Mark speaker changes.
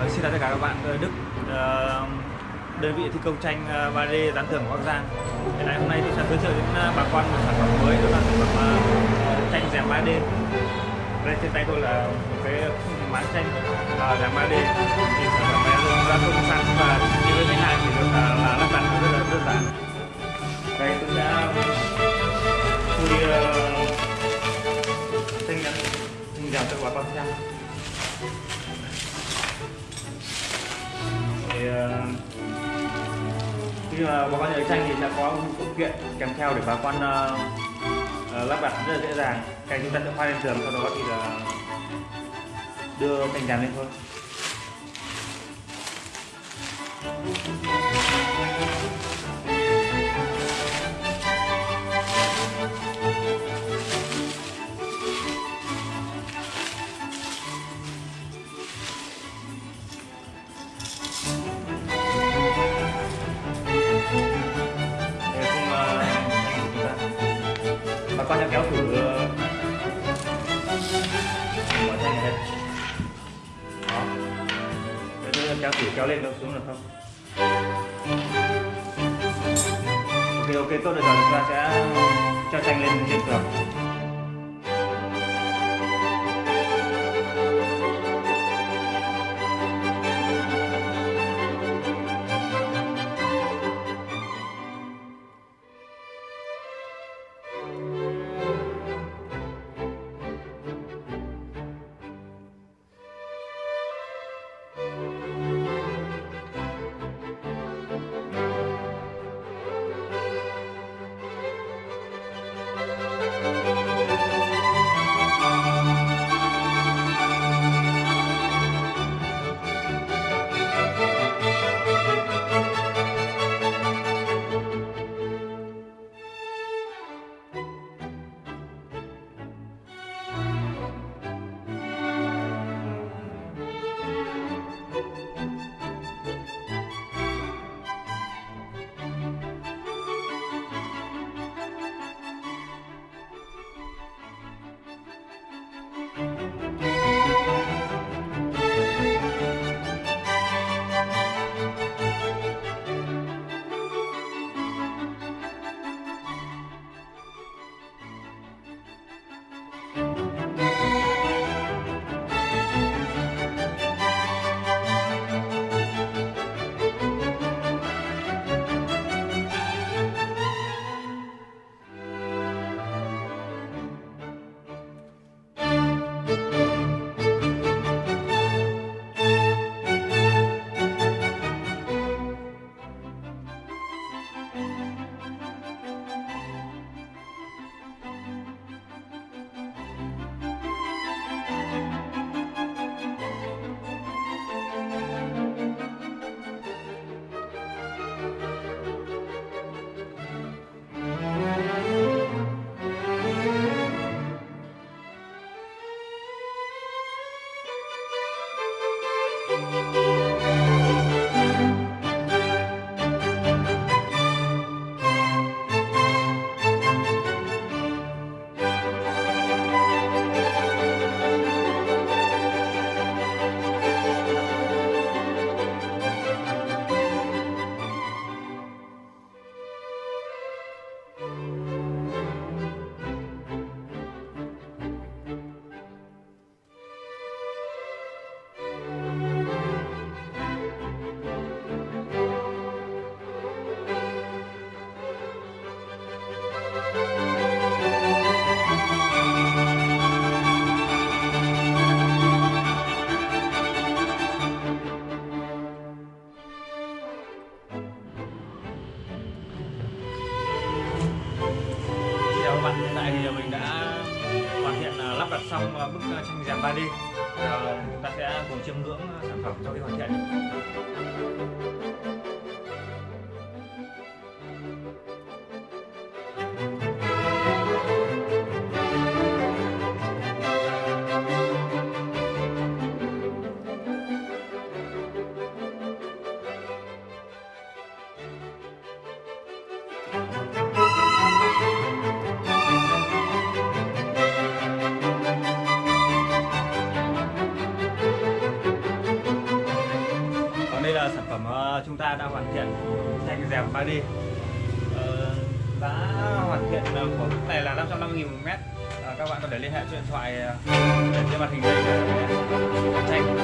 Speaker 1: Vâng, xin chào tất cả các bạn, Đức. Ờ, đơn vị thi công tranh 3D ờ, tưởng của Bắc Giang. Hiện nay hôm nay tôi sẽ giới thiệu đến ờ, bà con một sản phẩm mới đó là sản phẩm ờ, tranh rèm 3D Đây trên tay tôi là một cái máng tranh rèm 3D thì sản phẩm này ra công sẵn và như với khách hàng thì được là lắp đặt rất là đơn giản. Khi mà bà con nhà tranh thì sẽ có một phụ kiện kèm theo để bà con uh, lắp đặt rất là dễ dàng. Cành chúng ta sẽ khoan lên tường sau đó thì là đưa cành dàn lên thôi. Con sẽ kéo thử ờ, mở thanh này đây. Đó. Để kéo thử kéo lên kéo xuống được không? Ok ok tốt rồi giờ chúng ta sẽ cho tranh lên trên tường. Các giờ mình đã hoàn thiện à, lắp đặt xong à, bức à, tranh rèm 3D Giờ chúng ta sẽ cùng chiêm ngưỡng sản phẩm sau khi hoàn thiện. Giờ chúng ta đã hoàn thiện thanh dẹp 3D ờ, giá hoàn thiện của bức này là 550 000 một mét. À, các bạn có thể liên hệ điện thoại ờ, ờ, để trên màn hình đây để tranh.